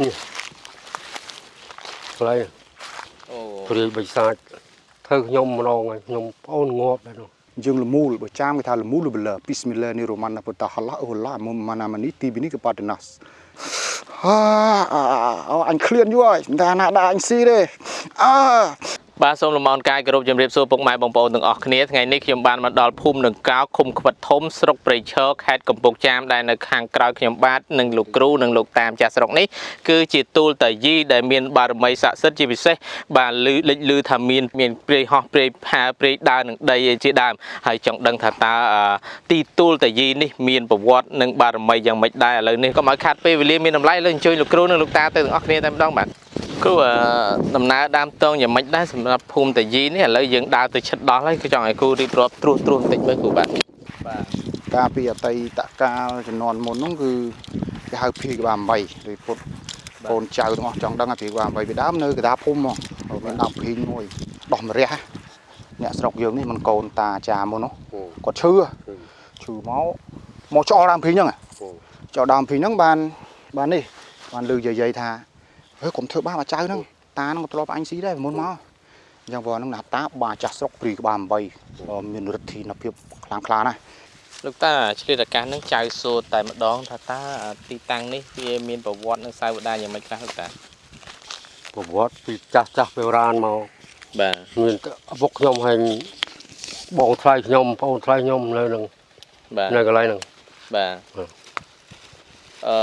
នេះខ្លៃអូព្រាយបិសាចធ្វើខ្ញុំម្ដងហើយខ្ញុំប្អូនងាប់ដែរនោះយើងលមូលបើចាមគេថាលមូលបលប៊ីស្មិលឡានីរ៉ូម៉ាន់ណាពុតាហឡាអូឡាមុំម៉ាណាម៉ានីទីប៊ីនីកប៉ាតណាសហាអូអញឃ្លានយូរហើយតែណាដាក់អញស៊ីទេអើ បាទសូមលំអរកាយគោរពជំរាបសួរពុកម៉ែបងប្អូនទាំងអស់គ្នាថ្ងៃនេះខ្ញុំបានមកដល់ភូមិនឹងកោឃុំខ្វិតធំស្រុកព្រៃឈរខេត្តកំពង់ចាមដែលនៅខាងក្រៅខ្ញុំបាទនិងលោកគ្រូនិងលោកតាមចាស់ស្រុកនេះគឺជាទូលតាយីដែលមានបារមីស័ក្តិសិទ្ធិជាពិសេសបាទលឺលេចលឺថាមានមានព្រៃហោះព្រៃផាព្រៃដើរនឹងដីជាដើមហើយចង់ដឹងថាតើអឺទីទូលតាយីនេះមានប្រវត្តិនិងបារមីយ៉ាងម៉េចដែរឥឡូវនេះកុំឲ្យខាត់ពេលវេលាមានតម្លៃលើអញ្ជើញលោកគ្រូនិងលោកតាទៅទាំងអស់គ្នាតែម្ដងបាទ គ្រូអឺដំណើរដើមតងយ៉ាងម៉េចដែរសម្រាប់ភូមិតាយីនេះឥឡូវយើងដើរទៅឈិតដល់ហើយគឺចង់ឲ្យគ្រូរៀបរាប់ត្រួសត្រួសបន្តិចមើលគ្រូបាទបាទកាលពីអតីតកាលជំនាន់មុនហ្នឹងគឺគេហៅភីក្បាល8ឬពុតកូនចៅទាំងអស់ចង់ដឹងថាភីក្បាល8ពីដើមនៅកណ្ដាលភូមិហ្មងមានដើមភីងមួយដោះមរះអ្នកស្រុកយើងនេះមិនកូនតាចាមុននោះគាត់ឈឺឈឺមកមកចោលដើមភីងហ្នឹងចោលដើមភីងហ្នឹងបានបាននេះបានលើយាយៗថា ហេកុំធ្វើបាបអាចៅហ្នឹងតាហ្នឹងក៏ធ្លាប់អញស៊ីដែរមុនមកអញ្ចឹងបងហ្នឹងណាតាបាចាស់ស្រុកព្រីក្បាល8មានឫទ្ធិនភាពខ្លាំងក្លាណាស់លោកតាឆ្លៀតឱកាសហ្នឹងចៅសួរតែម្ដងថាតើទីតាំងនេះវាមានប្រវត្តិនិងសាវតាយ៉ាងម៉េចខ្លះលោកតាប្រវត្តិពីចាស់ចាស់ពីរានមកបាទមានតែឪពុកខ្ញុំហើយបងថ្លៃខ្ញុំប្អូនថ្លៃខ្ញុំនៅនឹងបាទនៅកន្លែងហ្នឹងបាទបាទ អឺ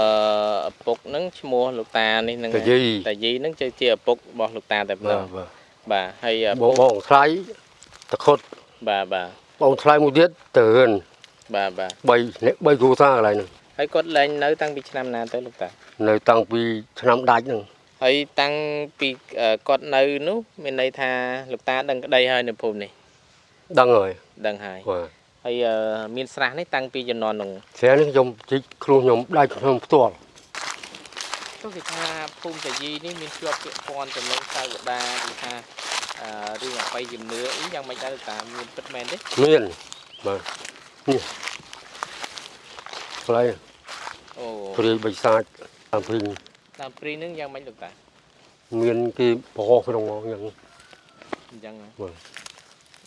ឪពុកហ្នឹងឈ្មោះលោកតានេះហ្នឹងតាយីតាយីហ្នឹងជាឪពុករបស់លោកតាតែម្ដបាទងបាទបាទហើយឪបពុងកបងថ្លៃតខុតបាទបាទបងថ្លៃមួយទៀតទៅរឿនបាទបាទ3នេះ3គ្រួសារកន្លែងហ្នឹងហើយគាត់លែងនៅតាំងពីឆ្នាំណាទៅលោកតានៅតាំងពីឆ្នាំដាច់ហ្នឹងហើយតាំងពីអឺគាត់នៅនោះមានន័យថាលោកតាដឹងក្តីហើយនៅភូមិនេះដឹងហើយដឹងហើយបាទ ហើយអឺមានស្រះនេះតាំងពីជំនាន់នោះស្រានេះខ្ញុំជីកខ្លួនខ្ញុំដាច់ខ្ញុំផ្ទាល់ទោះគេថាភូមិតាយីនេះមានជាប់ពាក់ព័ន្ធទៅនឹងសាវតាគេថាអឺរឿងអបិយជំនឿអីយ៉ាងម៉េចដែរលោកតាមានពិតមែនទេមានបាទនេះខ្លៃអូព្រាយបិសាចតាមព្រីងតាមព្រីនឹងយ៉ាងម៉េចលោកតាមានគេបរោះក្នុងមកយ៉ាងអញ្ចឹងណាបាទ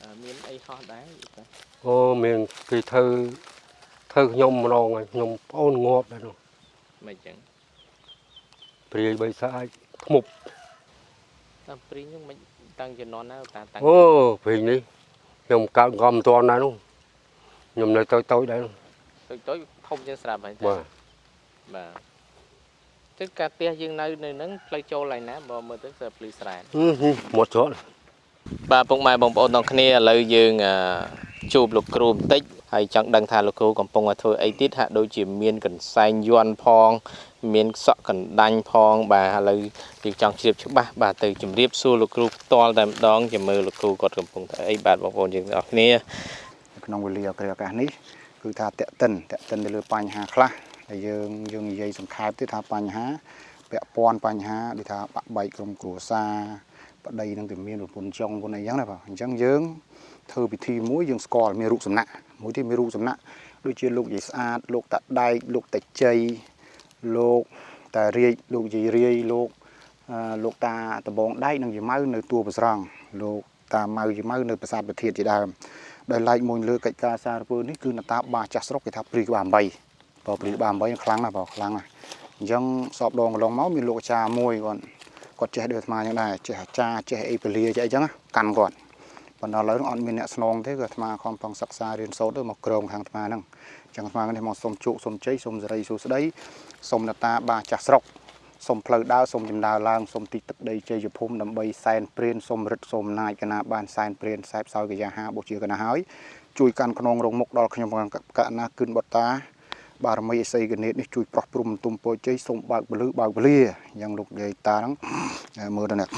អឺមានអីហោះដែរលោកតា អូមានគេធ្វើធ្វើខ្ញុំម្ដងហើយខ្ញុំប្អូនងាប់ដែរនោះមិនអញ្ចឹងព្រាយបិសាចធ្មប់តាមព្រីនឹងមិនតាំងជំនាន់ណាលោកតាតាំងអូព្រីងនេះខ្ញុំកើតកំមិនទាន់ដែរនោះខ្ញុំនៅតូចតូចដែរនោះតូចតូចធំជាងស្រាប់ហើយតាបាទបាទទឹកកាផ្ទះយើងនៅនៅហ្នឹងផ្លូវចូលឡើងណាបើមើលទៅគឺភ្លឺស្រែនហឹមហឹមមកច្រត់បាទពុកម៉ែបងប្អូនទាំងគ្នាឥឡូវយើងអឺ ជួបលោកគ្រូបន្តិចហើយចង់ដឹងថាលោកគ្រូកំពុងតែធ្វើអីទៀតហាក់ដូចជាមានកន្សែងយន់ផង មានសក់កណ្ដាញ់ផង បាទឥឡូវយើងចង់ជ្រាបច្បាស់បាទទៅជម្រាបសួរលោកគ្រូផ្ទាល់តែម្ដងចាំមើលលោកគ្រូគាត់កំពុងធ្វើអីបាទបងប្អូនយើងទាំងអស់គ្នាក្នុងវេលាគ្រាឱកាសនេះគឺថាតេតិនតេតិនទៅលើបញ្ហាខ្លះដែលយើងយើងនិយាយសង្ខេបទៀតថាបញ្ហាពាក់ព័ន្ធបញ្ហាដូចថាបាក់បែកក្រុមគ្រួសារបដីនឹងតែមានប្រពន្ធចុងប្រពន្ធអីចឹងណាបាទអញ្ចឹងយើង ធ្វើពិធីមួយយើងស្គាល់មានរូបសំណាក់មួយទៀតមានរូបសំណាក់ដូចជាលោកយាយស្អាតលោកតាដែកលោកតាជ័យលោកតារាជលោកយាយរាយលោកអឺលោកតាដំបងដែកនិងយាយម៉ៅនៅតួប្រស្រង់លោកតាម៉ៅយាយម៉ៅនៅប្រាសាទប្រធានជាដើមដែលឡែកមួយលើកិច្ចការសារពើនេះគឺនតាបាចាស់ស្រុកគេថាព្រីក្បាល8បើព្រីក្បាល8ខ្លាំងណាស់បើខ្លាំងណាស់អញ្ចឹងសពដងកន្លងមកមានលោកអាចារ្យមួយគាត់គាត់ចេះដូចអាត្មាអញ្ចឹងដែរចេះអាចារ្យចេះអីពលាចេះអីចឹងណាកាន់គាត់ ប៉ុន្តែឥឡូវហ្នឹងអត់មានអ្នកស្នងទេគឺអាត្មាខំប្រឹងសិក្សារៀនសូត្រទៅមកក្រងខាងអាត្មាហ្នឹងអញ្ចឹងអាត្មានេះមកសុំជោគសុំជ័យសុំសេរីសួស្តីសុំនតាបាចាស់ស្រុកសុំផ្លូវដើរសុំចម្ដើរឡើងសុំទីទឹកដីជ័យភូមិដើម្បីសែនព្រានសុំរិទ្ធសុំអំណាចកណាបានសែនព្រានសែបសោយកយាហាបុជាកណាហើយជួយកាន់ខ្នងរងមុខដល់ខ្ញុំកណាគិនបតាបារមីអសីកណេតនេះជួយប្រោះព្រំទុំពោជ័យសូមបើកពលឺបើកពលាយ៉ាងលោកយាយតាហ្នឹងមើលទៅនេះ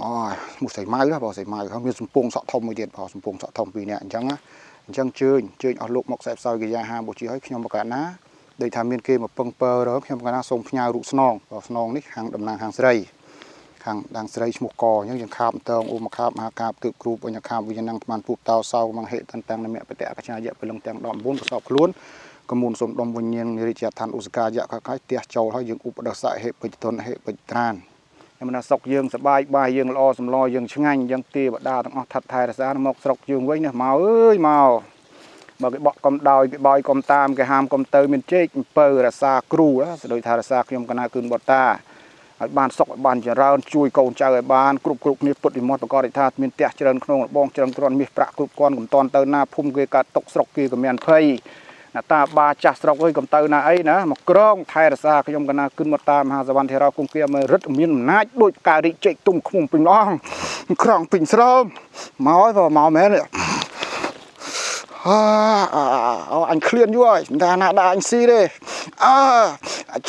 អូយ មុខសៃម៉ៅបងសៃម៉ៅហើយមានសំពងសក់ធំមួយទៀតបងសំពងសក់ធំពីរនាក់អញ្ចឹងណាអញ្ចឹងជើញជើញអស់លោកមកខ្សែផ្សោយកយាហាបុជាឲ្យខ្ញុំបកណាដូចថាមានគេមកពឹងពើរកខ្ញុំបកណាសូមផ្ញើរូបស្នងបងស្នងនេះខាងតំណាងខាងស្រីខាងដាងស្រីឈ្មោះកអញ្ចឹងយើងខាបតងអ៊ុំខាបមហាកាបទើបគ្រូបញ្ញាខាបវិញ្ញាណងស្មានពុបតោសោមង្ហេតានតាំងនមៈបតៈកច្ឆាយៈពលឹងទាំង19ប្រសពខ្លួនកមូនសូមដុំវិញ្ញាណរាជដ្ឋានឧសកាយៈខខៃផ្ទះចូលហើយយើងឧបដស្សៈហេបិច្ចតុនហេបិច្ចត្រាន ខ្ញុំណាសុកយើងសបាយបាយយើងល្អសម្លយើងឆ្ងាញ់យើងទេវតាទាំងអស់ថាត់ថែរក្សាមកស្រុកយើងវិញណាមកអើយមកបើគេបក់កំដោយគេបោយកុំតាមគេហាមកុំទៅមានជែកអំពើរក្សាគ្រូណាស្ដូចថារក្សាខ្ញុំកណាគឺបតាឲ្យបានសុខឲ្យបានចម្រើនជួយកូនចៅឲ្យបានគ្រប់គ្រប់គ្នាពុតវិមត់ប្រកបដោយថាមានផ្ទះច្រើនក្នុងរបងច្រើនគ្រាន់មាសប្រាក់គ្រប់គ្រាន់កំតន់ទៅណាភូមិគេកាត់ຕົកស្រុកគេក៏មានភ័យ ណាតាបាចាស់ស្រុកអើយកំទៅណាអីណាមកក្រងថែរក្សាខ្ញុំកណាគិនមកតាមមហាសវណ្ណធិរាគុំគៀមើរិទ្ធមានអំណាចដូចផ្ការីកចេកទុំខ្មុំពេញឡងក្រងពេញស្រោមមកហើយបើមកមែនទេអើអញឃ្លានយូរហើយមិនថាណាដាក់អញស៊ីទេអើ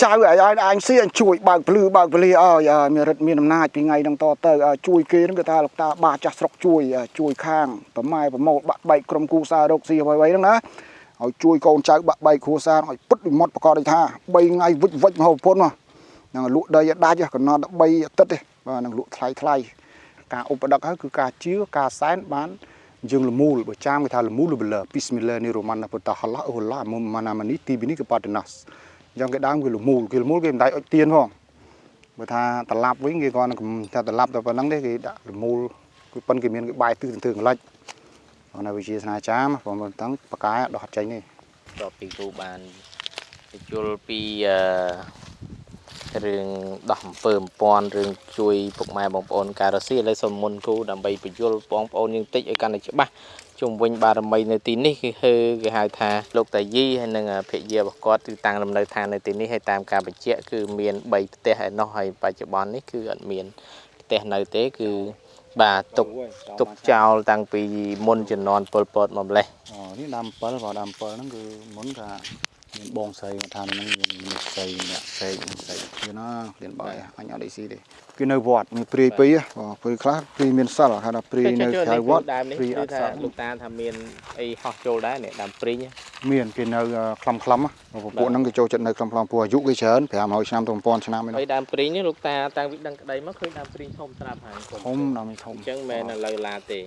ចៅឲ្យឲ្យអញស៊ីអញជួយបើកភ្លឺបើកពលាឲ្យមានរិទ្ធមានអំណាចពីថ្ងៃហ្នឹងតទៅជួយគេហ្នឹងគឺថាលោកតាបាចាស់ស្រុកជួយជួយខាងប្រម៉ែប្រមោលបាក់បែកក្រុមគូសាររកស៊ីអ្វីៗហ្នឹងណា ឲ្យជួយកូនចៅបាក់បែកគ្រួសារឲ្យពុតវិមុតប្រកបដោយថា3ថ្ងៃវិចវិចមហូបពុនមកហ្នឹងលក់ដីឲ្យដាច់កំណត់3អាទិត្យទេបាទនឹងលក់ថ្លៃថ្លៃការឧបដិកហើយគឺការជឿការសែនបានយើងលមូលបើចាមគេថាលមូលលបលប៊ីស្មិលឡានីរ៉ូម៉ានពុតហឡាអូឡាមុំម៉ាណាម៉ានីទីប៊ីនីកប៉ាតណាសអញ្ចឹងគេដើមគេលមូលគេលមូលគេមិនដៃអុចទៀនផងបើថាត្រឡប់វិញគេគាត់ថាត្រឡប់ទៅប៉ុណ្ណឹងទេគេដាក់លមូលគឺប៉ុនគេមានគេបាយទិសទៅកន្លិច នៅវិជាស្នាចាមព្រមទាំងបកាយដោះចេញនេះតពីគ្រូបានយល់ពីអឺរឿងដោះអំពើអំពាន់រឿងជួយពុកម៉ែបងប្អូនការរស៊ីឥឡូវសូមមុនគ្រូដើម្បីបញ្យល់បងប្អូនយើងតិចឲ្យកាន់តែច្បាស់ជុំវិញបារមីនៅទីនេះគឺគេហៅថាលោកតាយីហើយនិងភរិយារបស់គាត់គឺតាំងលំនៅឋាននៅទីនេះហើយតាមការបញ្ជាក់គឺមាន3ផ្ទះឯណោះហើយបច្ចុប្បន្ននេះគឺអត់មានផ្ទះនៅទេគឺ បាទទុកទុកចោលតាំងពីមុនជំនាន់ពលពតមកម្លេះអូនេះដើម7បើដើម7ហ្នឹងគឺមុនថា មានបងស្រីគាត់ថាហ្នឹងមានមនុស្សស្រីអ្នកស្រីនឹងស្រីគឺណាគ្លៀនបាយអញអត់អីស៊ីទេគឺនៅវត្តមានព្រាយពីរបងព្រាយខ្លះព្រាយមានសិលហៅថាព្រាយនៅក្រៅវត្តដើមនេះព្រាយអគឺត់ថាសិលលោកតាថាមានអីហោះចូលដែរនេះដើមព្រីងមានគេនៅខ្លំខ្លំពួកហ្នឹងគេចូលចិត្តនៅខ្លំខ្លំព្រោះអាយុគេច្រើន500ឆ្នាំទៅ1000ឆ្នាំឯហើយនោះដើមព្រីងនេះលោកតាតាំងពីដឹងក្តីមកឃើញដើមព្រីងធំស្រាប់ហើយធំដល់មិនធំអញ្ចឹងមិនមែននៅលើឡាទេ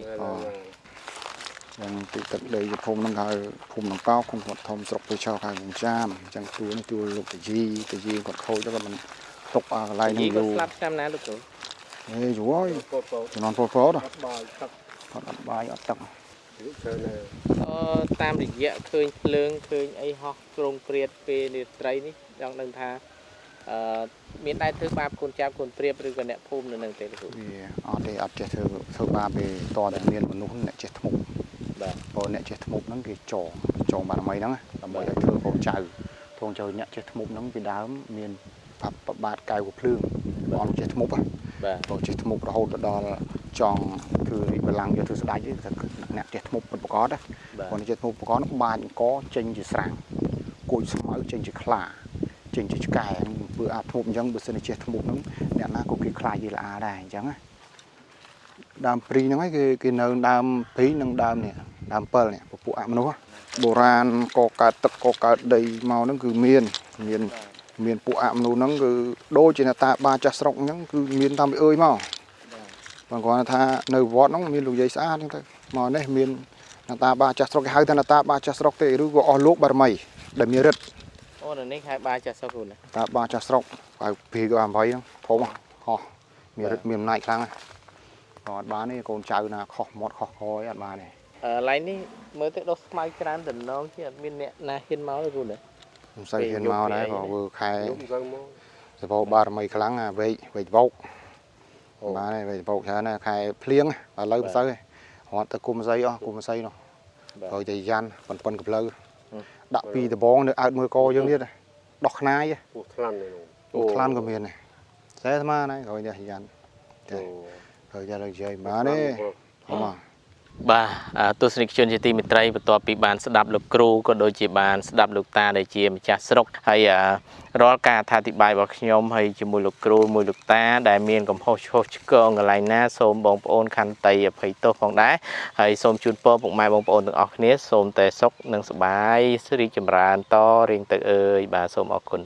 យ៉ាងទីទឹកដីជាភូមិហ្នឹងហៅភូមិដង្កោឃុំគាត់ធំស្រុកពេឆោខេត្តកំចាមអញ្ចឹងទួលនេះទួលលោកតាជីតាជីគាត់ខូចទៅគាត់មិនទុកអាកន្លែងយីហ្នឹងយូរគាត់ស្លាប់ឆ្នាំណាលោកគ្រូហេយូរហើយពោតពោតជំនាន់ពលពលហ្នឹងបាយទឹកគាត់អត់បាយអត់ទឹកច្រើនណាស់អឺតាមរយៈឃើញភ្លើងឃើញអីហោះក្រងព្រាតពេលរាត្រីនេះចង់ដឹងថាអឺមានដែរធ្វើបាបកូនចាប់កូនព្រាបឬក៏អ្នកភូមិនៅនឹងទេលោកគ្រូវាអត់ទេអត់ចេះធ្វើធ្វើបាបទេតតែមានមនុស្សអ្នកចេះធ្មប់ បាទព្រោះអ្នកចេះធ្មប់ហ្នឹងគេចងចងបារមីហ្នឹងដើម្បីឲ្យធ្វើកូនចៅធងចៅអ្នកចេះធ្មប់ហ្នឹងពីដើមមានបាប់ប្របាទកៅកភ្លើងអត់ចេះធ្មប់ហ៎បាទព្រោះចេះធ្មប់រហូតទៅដល់ចង់គឺរីកបលាំងយកធ្វើស្ដាច់ទេតែអ្នកចេះធ្មប់ពិតប្រកបណាបាទគាត់ចេះធ្មប់ប្រកបហ្នឹងបាចអង្គចេញជាស្រាំងគួយស្មៅចេញជាខ្លាចេញជាឆ្កែធ្វើអាធ្មប់អញ្ចឹងបើសិនជាចេះធ្មប់ហ្នឹងអ្នកណាក៏គេខ្លាចយីល្អដែរអញ្ចឹងណាដើមព្រីហ្នឹងឯងគេគេនៅដើមព្រីនិងដើមនេះ ដើម7នេះពពួកអមនុស្សបុរាណក៏កើតទឹកក៏កើតដីមកហ្នឹងគឺមានមានមានពួកអមនុស្សហ្នឹងគឺដូចជាអ្នកតាបាចាស់ស្រុកអញ្ចឹងគឺមានតាមពីអើយមកបងគាត់ថានៅវត្តហ្នឹងមានលោកយាយស្អាតហ្នឹងទៅមកនេះមានអ្នកតាបាចាស់ស្រុកគេហៅថាអ្នកតាបាចាស់ស្រុកទេឬក៏អស់លោកបារមីដែលមានរិទ្ធអូនៅនេះខែបាចាស់សុខគ្រូណាតាបាចាស់ស្រុកហៅភីក៏8ហ្នឹងធំហោះមានរិទ្ធមានអំណាចខ្លាំងណាស់ក៏អត់បានទេកូនចៅណាខុសមាត់ខុសកយអត់បានទេ អឺឡៃនេះមើលទៅដុសស្មៅច្រើនតំណងជាអត់មានអ្នកណាហ៊ានមកទេគ្រូណាមិនសូវហ៊ានមកដែរក៏ធ្វើខែយប់ទៅមកសពោបារមីខ្លាំងណាវែកវែកវោកបានទេវែកវោកច្រើនណាស់ខែភ្លៀងឥឡូវមិនសូវទេរត់ទៅគុំស័យអស់គុំស័យនោះបាទហើយតែយ៉ាន់ប៉ុនប៉ុនកផ្លូវហឹមដាក់ពីដបងនៅអើតមើលកយើងទៀតដោះខ្នាយពោះថ្លាន់នេះនោះអូខ្លានក៏មានដែរតែស្មានហើយក្រោយនេះយ៉ាន់អូហើយតែលើកជ័យបានទេហម បាទអ่าទស្សនិកជនជាទីមេត្រីបន្ទាប់ពីបានស្ដាប់លោកគ្រូក៏ដូចជាបានស្ដាប់លោកតាដែលជាម្ចាស់ស្រុកហើយអ่าរាល់ការអធិប្បាយរបស់ខ្ញុំហើយជាមួយលោកគ្រូមួយលោកតា ដែលមានកំហុសឆ្គងឆ្គងកន្លែងណាសូមបងប្អូនខន្តីអភ័យទោសផងដែរហើយសូមជូនពរពុកម៉ែបងប្អូនទាំងអស់គ្នាសូមតែសុខនិងសប្បាយរីកចម្រើនតរៀងទៅអើយបាទសូមអរគុណ